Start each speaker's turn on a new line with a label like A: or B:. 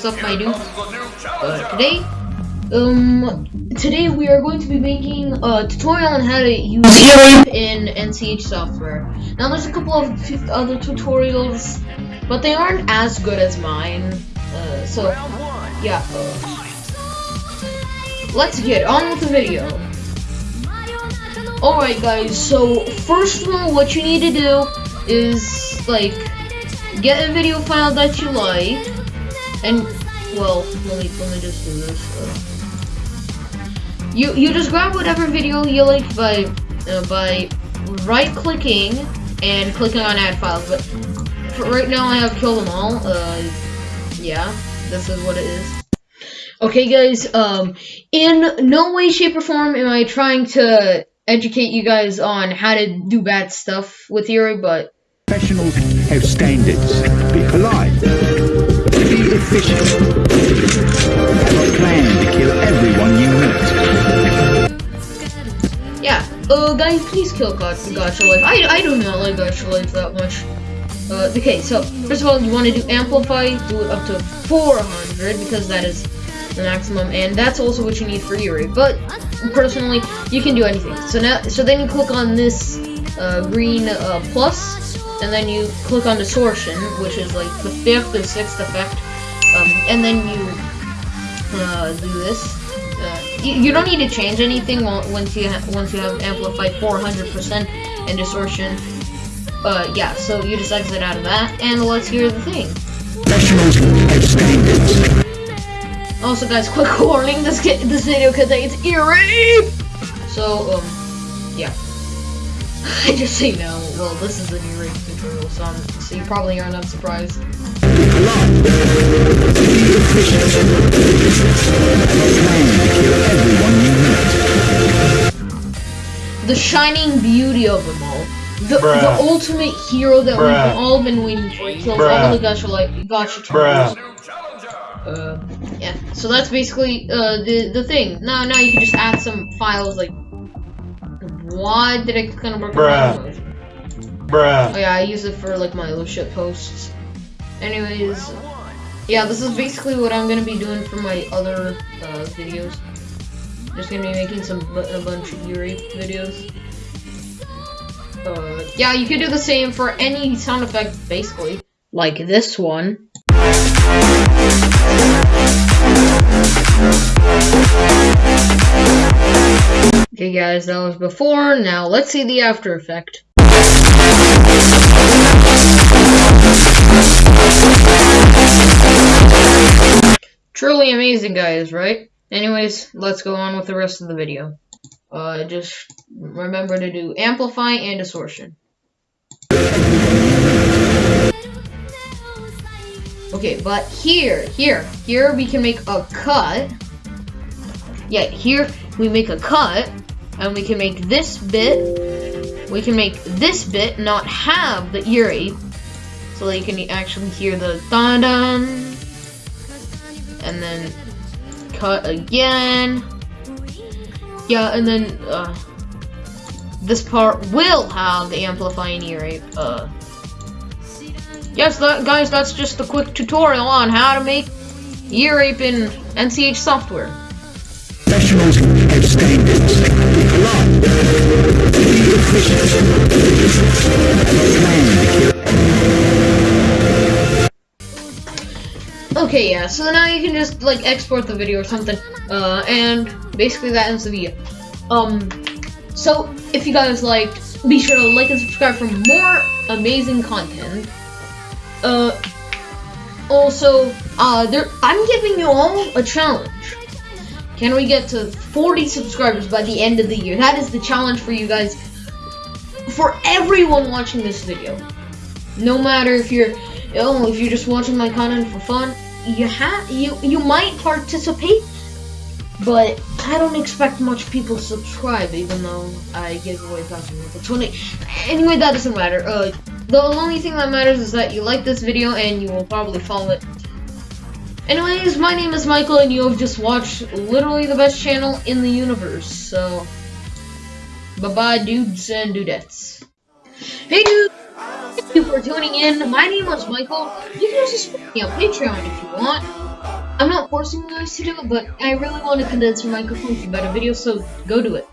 A: is up, my dude? Uh, today, um, today we are going to be making a tutorial on how to use in NCH software. Now, there's a couple of other tutorials, but they aren't as good as mine. Uh, so, yeah. Uh, let's get on with the video. Alright guys, so first of all, what you need to do is, like, get a video file that you like, and, well, let me, let me just do this. Uh, you, you just grab whatever video you like by, uh, by right-clicking and clicking on add files, but right now I have killed them all, uh, yeah, this is what it is. Okay guys, um, in no way, shape, or form am I trying to educate you guys on how to do bad stuff with Yuri, but
B: professionals have standards. Be polite. Efficient. Have a plan to kill everyone you
A: meet. Yeah. Uh, guys, please kill God Gacha Life. I, I do not like Gacha Life that much. Uh, okay, so, first of all, you want to do Amplify, do it up to 400, because that is the maximum, and that's also what you need for Yuri. But personally, you can do anything. So now, so then you click on this uh, green uh, plus, and then you click on distortion, which is like the fifth or sixth effect, um, and then you uh, do this. Uh, you, you, don't need to change anything once you once you have amplified 400% and distortion. Uh, yeah, so you just exit out of that, and let's hear the thing. Also, guys, quick warning: this this video contains ear rape. So, um, yeah. I just say no. Well, this is an new rape tutorial, so, I'm, so you probably are not surprised. The shining beauty of them all. The, the ultimate hero that Bruh. we've all been waiting for. He kills Bruh. all the gacha like gacha uh, yeah. So that's basically uh, the the thing. Now now you can just add some files like. Why did I kind of work
B: Bruh. Bruh.
A: Oh yeah, I use it for like my little shit posts. Anyways, yeah, this is basically what I'm gonna be doing for my other uh, videos. Just gonna be making some a bunch of Yuri videos. Uh, yeah, you can do the same for any sound effect, basically. Like this one. Okay guys, that was before, now let's see the after effect. Truly amazing guys, right? Anyways, let's go on with the rest of the video. Uh, just remember to do amplify and distortion. Okay, but here, here, here we can make a cut. Yeah, here we make a cut, and we can make this bit, we can make this bit not have the ear so that you can actually hear the dun dun, and then cut again. Yeah, and then uh, this part will have the amplifying ear uh, Yes, that, guys, that's just a quick tutorial on how to make ear rape in NCH software.
B: Professionals.
A: Okay, yeah, so now you can just, like, export the video or something, uh, and basically that ends the video. Um, so, if you guys liked, be sure to like and subscribe for more amazing content. Uh, also, uh, there, I'm giving you all a challenge. Can we get to 40 subscribers by the end of the year? That is the challenge for you guys. For everyone watching this video. No matter if you're, oh, if you're just watching my content for fun, you have, you, you might participate, but I don't expect much people to subscribe, even though I give away passwords for 20. Anyway, that doesn't matter. Uh, the only thing that matters is that you like this video and you will probably follow it. Anyways, my name is Michael and you have just watched literally the best channel in the universe, so... Bye-bye dudes and dudettes. Hey dude! Thank you for tuning in. My name is Michael. You can also support me on Patreon if you want. I'm not forcing you guys to do it, but I really want to condense your microphone for better video, so go do it.